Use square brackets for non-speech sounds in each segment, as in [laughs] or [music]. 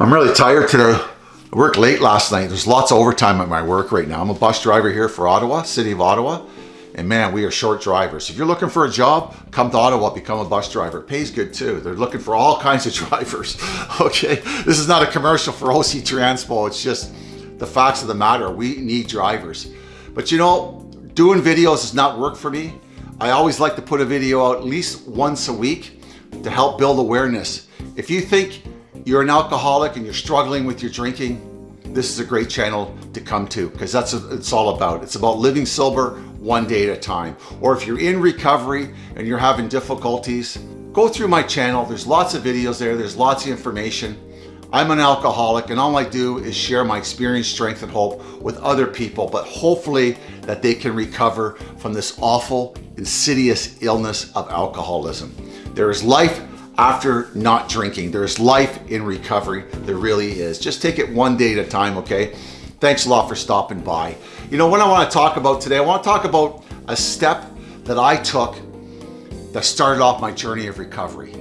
I'm really tired today. I worked late last night. There's lots of overtime at my work right now. I'm a bus driver here for Ottawa, City of Ottawa. And man, we are short drivers. If you're looking for a job, come to Ottawa, become a bus driver. Pays good too. They're looking for all [laughs] kinds of drivers. [laughs] Okay, this is not a commercial for OC Transpo. It's just the facts of the matter. We need drivers. But you know, doing videos does not work for me. I always like to put a video out at least once a week to help build awareness. If you think you're an alcoholic and you're struggling with your drinking, this is a great channel to come to because that's what it's all about. It's about living sober one day at a time. Or if you're in recovery and you're having difficulties, go through my channel. There's lots of videos there. There's lots of information. I'm an alcoholic and all I do is share my experience, strength, and hope with other people, but hopefully that they can recover from this awful, insidious illness of alcoholism. There is life after not drinking. There's life in recovery. There really is. Just take it one day at a time, okay? Thanks a lot for stopping by. You know what I want to talk about today? I want to talk about a step that I took that started off my journey of recovery.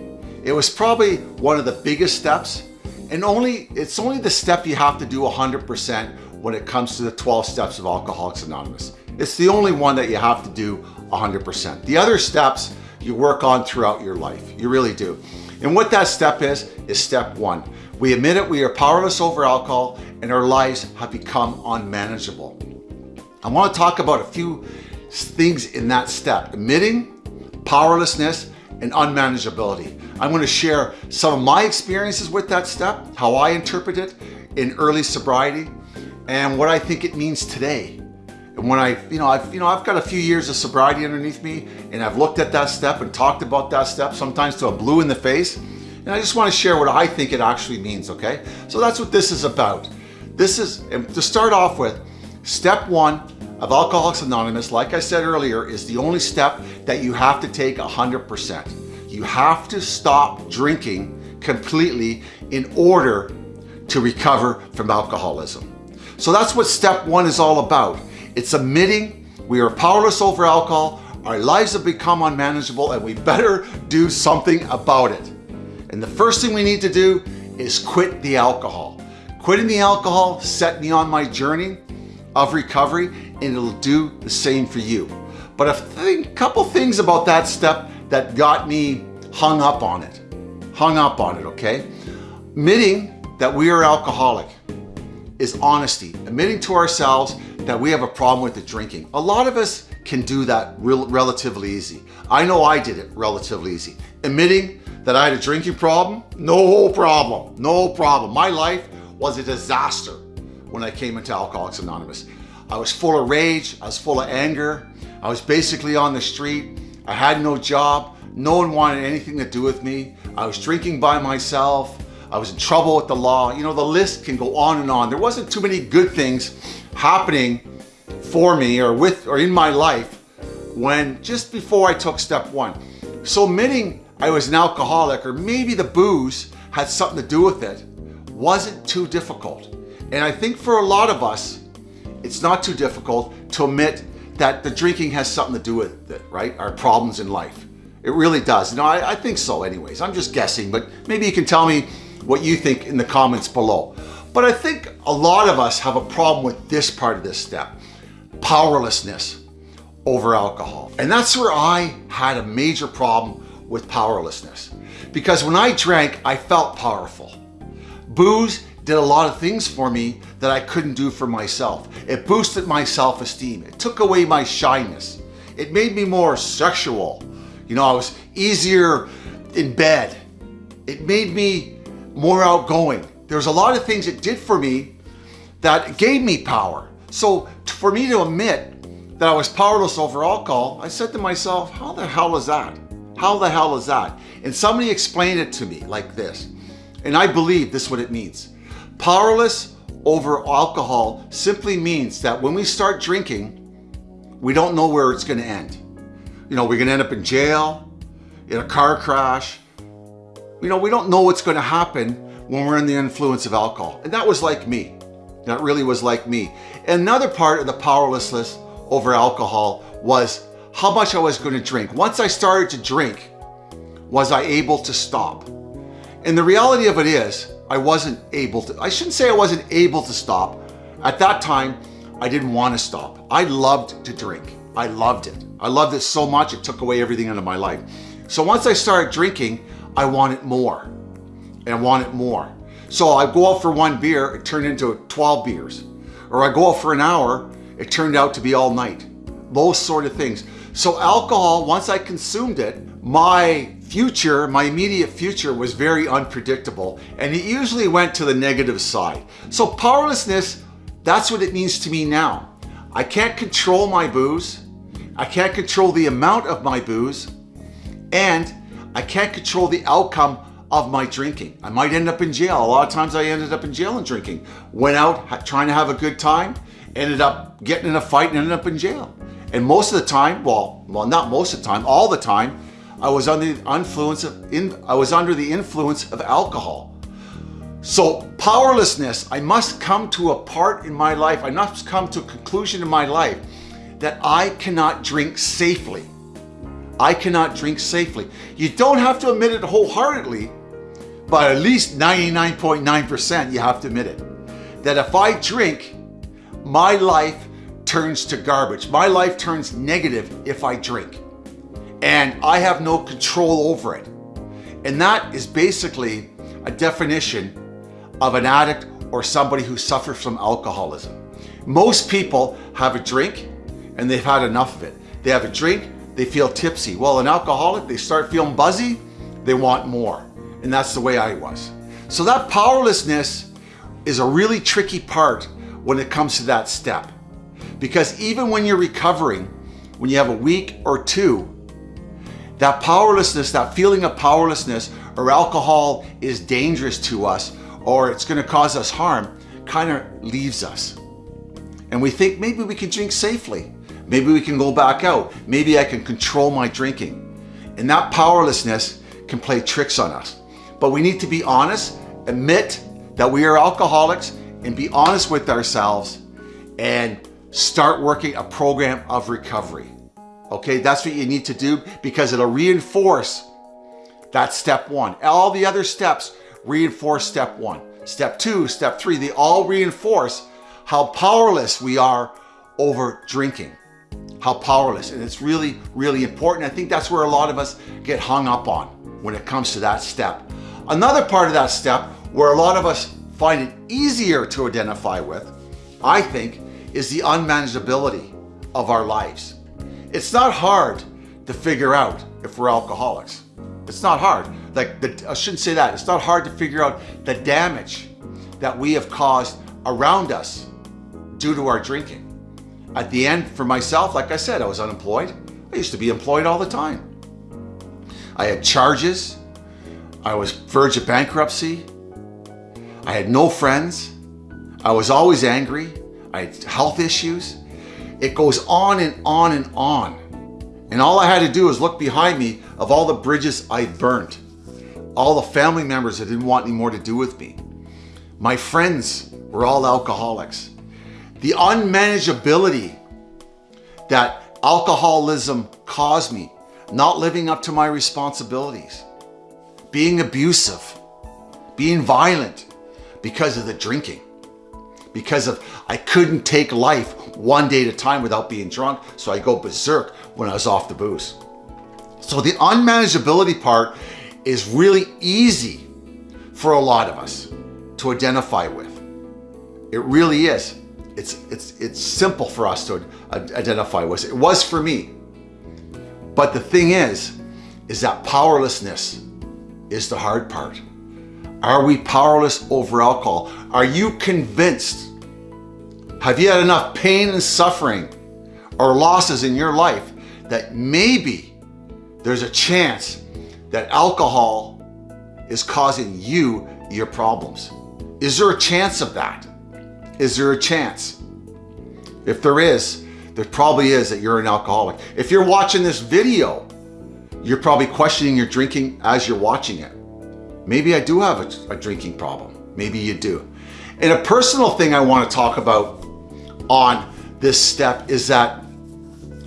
It was probably one of the biggest steps and only it's only the step you have to do 100% when it comes to the 12 steps of Alcoholics Anonymous. It's the only one that you have to do 100%. The other steps you work on throughout your life. You really do. And what that step is, is step one. We admit it, we are powerless over alcohol and our lives have become unmanageable. I want to talk about a few things in that step. Admitting powerlessness and unmanageability. I'm going to share some of my experiences with that step, how I interpret it in early sobriety, and what I think it means today and when I, you know, I've, you know, I've got a few years of sobriety underneath me and I've looked at that step and talked about that step sometimes to a blue in the face. And I just want to share what I think it actually means, okay? So that's what this is about. This is, to start off with, step one of Alcoholics Anonymous, like I said earlier, is the only step that you have to take 100%. You have to stop drinking completely in order to recover from alcoholism. So that's what step one is all about. It's admitting we are powerless over alcohol, our lives have become unmanageable, and we better do something about it. And the first thing we need to do is quit the alcohol. Quitting the alcohol set me on my journey of recovery, and it'll do the same for you. But a couple things about that step that got me hung up on it. Hung up on it, okay? Admitting that we are alcoholic is honesty. Admitting to ourselves that we have a problem with the drinking. A lot of us can do that real, relatively easy. I know I did it relatively easy. Admitting that I had a drinking problem, no problem, no problem. My life was a disaster when I came into Alcoholics Anonymous. I was full of rage, I was full of anger, I was basically on the street, I had no job, no one wanted anything to do with me, I was drinking by myself, I was in trouble with the law. You know, the list can go on and on. There wasn't too many good things happening for me or with or in my life when just before I took step one. So admitting I was an alcoholic or maybe the booze had something to do with it wasn't too difficult. And I think for a lot of us, it's not too difficult to admit that the drinking has something to do with it, right? Our problems in life. It really does. No, I, I think so anyways. I'm just guessing, but maybe you can tell me what you think in the comments below. But I think a lot of us have a problem with this part of this step, powerlessness over alcohol. And that's where I had a major problem with powerlessness. Because when I drank, I felt powerful. Booze did a lot of things for me that I couldn't do for myself. It boosted my self-esteem. It took away my shyness. It made me more sexual. You know, I was easier in bed. It made me more outgoing. There's a lot of things it did for me that gave me power. So for me to admit that I was powerless over alcohol, I said to myself, how the hell is that? How the hell is that? And somebody explained it to me like this. And I believe this is what it means. Powerless over alcohol simply means that when we start drinking, we don't know where it's going to end. You know, we're to end up in jail, in a car crash. You know, we don't know what's going to happen when we're in the influence of alcohol. And that was like me. That really was like me. Another part of the powerlessness over alcohol was how much I was going to drink. Once I started to drink, was I able to stop? And the reality of it is, I wasn't able to, I shouldn't say I wasn't able to stop. At that time, I didn't want to stop. I loved to drink. I loved it. I loved it so much, it took away everything out of my life. So once I started drinking, I wanted more and I wanted more. So I go out for one beer, it turned into 12 beers. Or I go out for an hour, it turned out to be all night. Those sort of things. So alcohol, once I consumed it, my future, my immediate future was very unpredictable and it usually went to the negative side. So powerlessness, that's what it means to me now. I can't control my booze. I can't control the amount of my booze and I can't control the outcome of my drinking. I might end up in jail. A lot of times I ended up in jail and drinking. Went out trying to have a good time, ended up getting in a fight and ended up in jail. And most of the time, well, well, not most of the time, all the time, I was under the influence of in, I was under the influence of alcohol. So powerlessness, I must come to a part in my life, I must come to a conclusion in my life that I cannot drink safely. I cannot drink safely. You don't have to admit it wholeheartedly, but at least 99.9% you have to admit it. That if I drink, my life turns to garbage. My life turns negative if I drink. And I have no control over it. And that is basically a definition of an addict or somebody who suffers from alcoholism. Most people have a drink and they've had enough of it. They have a drink, they feel tipsy. Well, an alcoholic, they start feeling buzzy, they want more. And that's the way I was. So that powerlessness is a really tricky part when it comes to that step. Because even when you're recovering, when you have a week or two, that powerlessness, that feeling of powerlessness or alcohol is dangerous to us or it's going to cause us harm, kind of leaves us. And we think maybe we can drink safely. Maybe we can go back out. Maybe I can control my drinking. And that powerlessness can play tricks on us. But we need to be honest, admit that we are alcoholics and be honest with ourselves and start working a program of recovery. Okay, that's what you need to do because it'll reinforce that step one. All the other steps reinforce step one. Step two, step three, they all reinforce how powerless we are over drinking. How powerless. And it's really, really important. I think that's where a lot of us get hung up on when it comes to that step. Another part of that step where a lot of us find it easier to identify with, I think, is the unmanageability of our lives. It's not hard to figure out if we're alcoholics. It's not hard. Like, the, I shouldn't say that. It's not hard to figure out the damage that we have caused around us due to our drinking. At the end, for myself, like I said, I was unemployed. I used to be employed all the time. I had charges. I was verge of bankruptcy. I had no friends. I was always angry. I had health issues. It goes on and on and on. And all I had to do was look behind me of all the bridges I burnt, all the family members that didn't want any more to do with me. My friends were all alcoholics. The unmanageability that alcoholism caused me, not living up to my responsibilities, being abusive, being violent because of the drinking because of I couldn't take life one day at a time without being drunk, so I go berserk when I was off the booze. So the unmanageability part is really easy for a lot of us to identify with. It really is. It's, it's, it's simple for us to identify with. It was for me. But the thing is, is that powerlessness is the hard part. Are we powerless over alcohol? Are you convinced have you had enough pain and suffering or losses in your life that maybe there's a chance that alcohol is causing you your problems? Is there a chance of that? Is there a chance? If there is, there probably is that you're an alcoholic. If you're watching this video, you're probably questioning your drinking as you're watching it. Maybe I do have a, a drinking problem. Maybe you do. And a personal thing I want to talk about on this step is that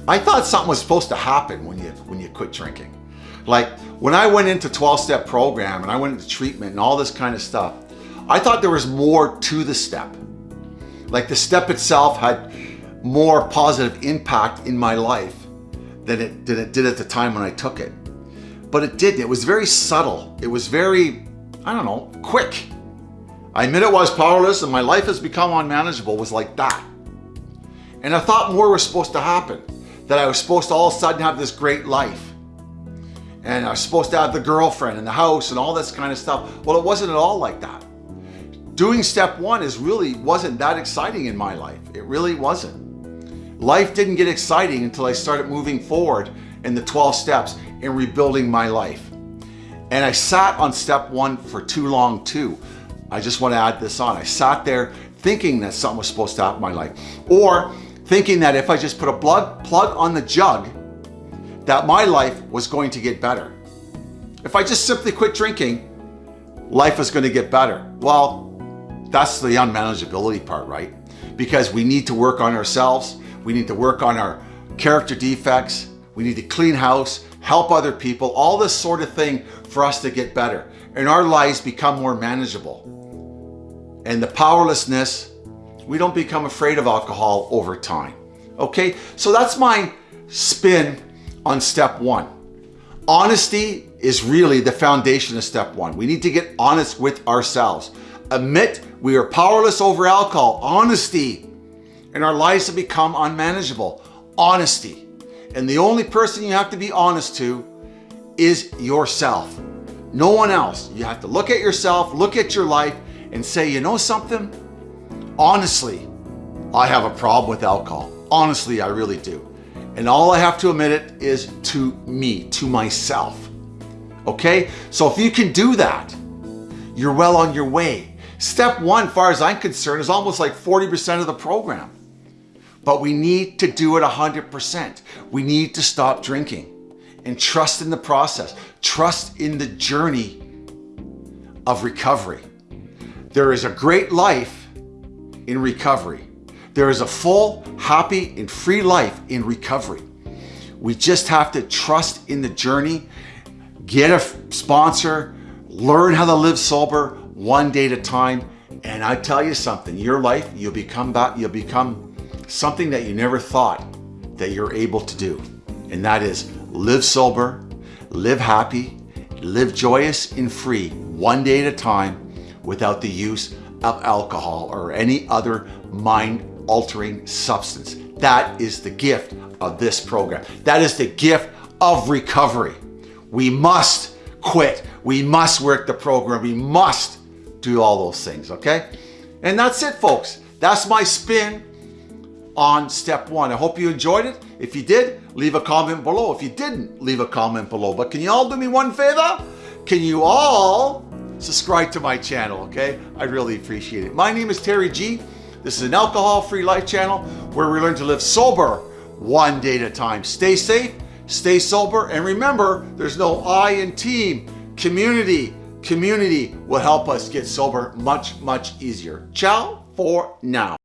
I thought something was supposed to happen when you when you quit drinking. Like when I went into 12-step program and I went into treatment and all this kind of stuff, I thought there was more to the step. Like the step itself had more positive impact in my life than it, than it did at the time when I took it. But it didn't. It was very subtle. It was very, I don't know, quick. I admit it was powerless and my life has become unmanageable was like that. And I thought more was supposed to happen. That I was supposed to all of a sudden have this great life. And I was supposed to have the girlfriend and the house and all this kind of stuff. Well, it wasn't at all like that. Doing step one is really wasn't that exciting in my life. It really wasn't. Life didn't get exciting until I started moving forward in the 12 steps and rebuilding my life. And I sat on step one for too long too. I just want to add this on. I sat there thinking that something was supposed to happen in my life. Or thinking that if I just put a blood plug on the jug, that my life was going to get better. If I just simply quit drinking, life is going to get better. Well, that's the unmanageability part, right? Because we need to work on ourselves. We need to work on our character defects. We need to clean house, help other people, all this sort of thing for us to get better and our lives become more manageable. And the powerlessness, we don't become afraid of alcohol over time. Okay, so that's my spin on step one. Honesty is really the foundation of step one. We need to get honest with ourselves. Admit we are powerless over alcohol. Honesty. And our lives have become unmanageable. Honesty. And the only person you have to be honest to is yourself. No one else. You have to look at yourself, look at your life, and say, you know something? Honestly, I have a problem with alcohol. Honestly, I really do. And all I have to admit it is to me, to myself. Okay? So if you can do that, you're well on your way. Step one, far as I'm concerned, is almost like 40% of the program. But we need to do it 100%. We need to stop drinking and trust in the process. Trust in the journey of recovery. There is a great life in recovery. There is a full, happy, and free life in recovery. We just have to trust in the journey, get a sponsor, learn how to live sober one day at a time. And I tell you something, your life, you'll become you'll become something that you never thought that you're able to do. And that is live sober, live happy, live joyous and free one day at a time without the use of alcohol or any other mind altering substance. That is the gift of this program. That is the gift of recovery. We must quit. We must work the program. We must do all those things, okay? And that's it, folks. That's my spin on step one. I hope you enjoyed it. If you did, leave a comment below. If you didn't, leave a comment below. But can you all do me one favor? Can you all subscribe to my channel, okay? I really appreciate it. My name is Terry G. This is an alcohol-free life channel where we learn to live sober one day at a time. Stay safe, stay sober, and remember, there's no I in team. Community, community will help us get sober much, much easier. Ciao for now.